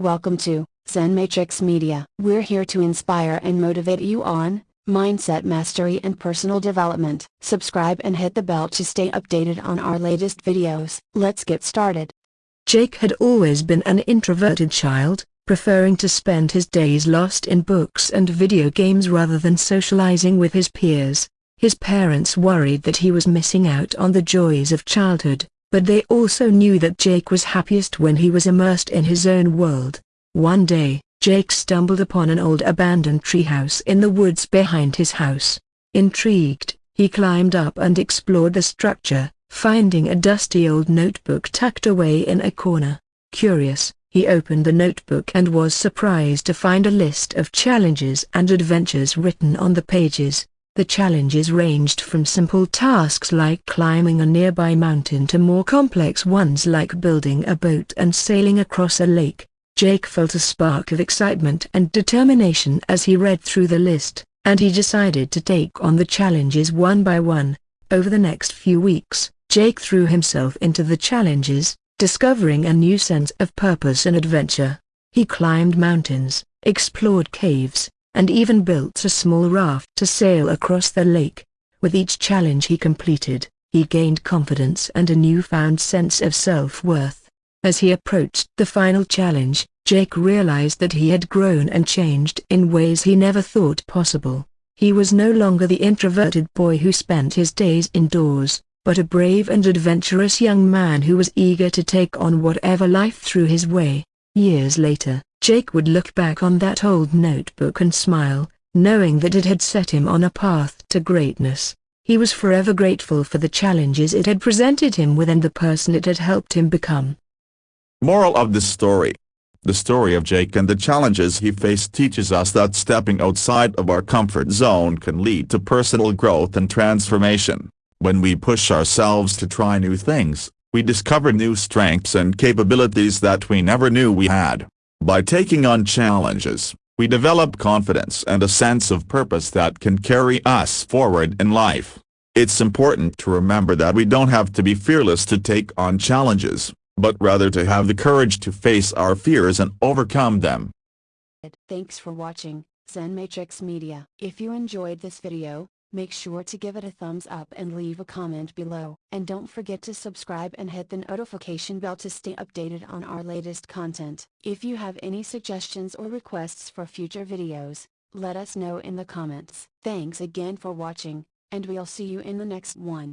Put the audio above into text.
Welcome to Zen Matrix Media. We're here to inspire and motivate you on mindset mastery and personal development. Subscribe and hit the bell to stay updated on our latest videos. Let's get started. Jake had always been an introverted child, preferring to spend his days lost in books and video games rather than socializing with his peers. His parents worried that he was missing out on the joys of childhood, but they also knew that Jake was happiest when he was immersed in his own world. One day, Jake stumbled upon an old abandoned treehouse in the woods behind his house. Intrigued, he climbed up and explored the structure, finding a dusty old notebook tucked away in a corner. Curious, he opened the notebook and was surprised to find a list of challenges and adventures written on the pages. The challenges ranged from simple tasks like climbing a nearby mountain to more complex ones like building a boat and sailing across a lake. Jake felt a spark of excitement and determination as he read through the list, and he decided to take on the challenges one by one. Over the next few weeks, Jake threw himself into the challenges, discovering a new sense of purpose and adventure. He climbed mountains, explored caves, and even built a small raft to sail across the lake. With each challenge he completed, he gained confidence and a newfound sense of self-worth. As he approached the final challenge, Jake realized that he had grown and changed in ways he never thought possible. He was no longer the introverted boy who spent his days indoors, but a brave and adventurous young man who was eager to take on whatever life threw his way. Years later, Jake would look back on that old notebook and smile, knowing that it had set him on a path to greatness. He was forever grateful for the challenges it had presented him with and the person it had helped him become. Moral of this story. The story of Jake and the challenges he faced teaches us that stepping outside of our comfort zone can lead to personal growth and transformation. When we push ourselves to try new things, we discover new strengths and capabilities that we never knew we had. By taking on challenges, we develop confidence and a sense of purpose that can carry us forward in life. It's important to remember that we don't have to be fearless to take on challenges, but rather to have the courage to face our fears and overcome them. Thanks for watching, Zen Matrix Media. If you enjoyed this video, Make sure to give it a thumbs up and leave a comment below. And don't forget to subscribe and hit the notification bell to stay updated on our latest content. If you have any suggestions or requests for future videos, let us know in the comments. Thanks again for watching, and we'll see you in the next one.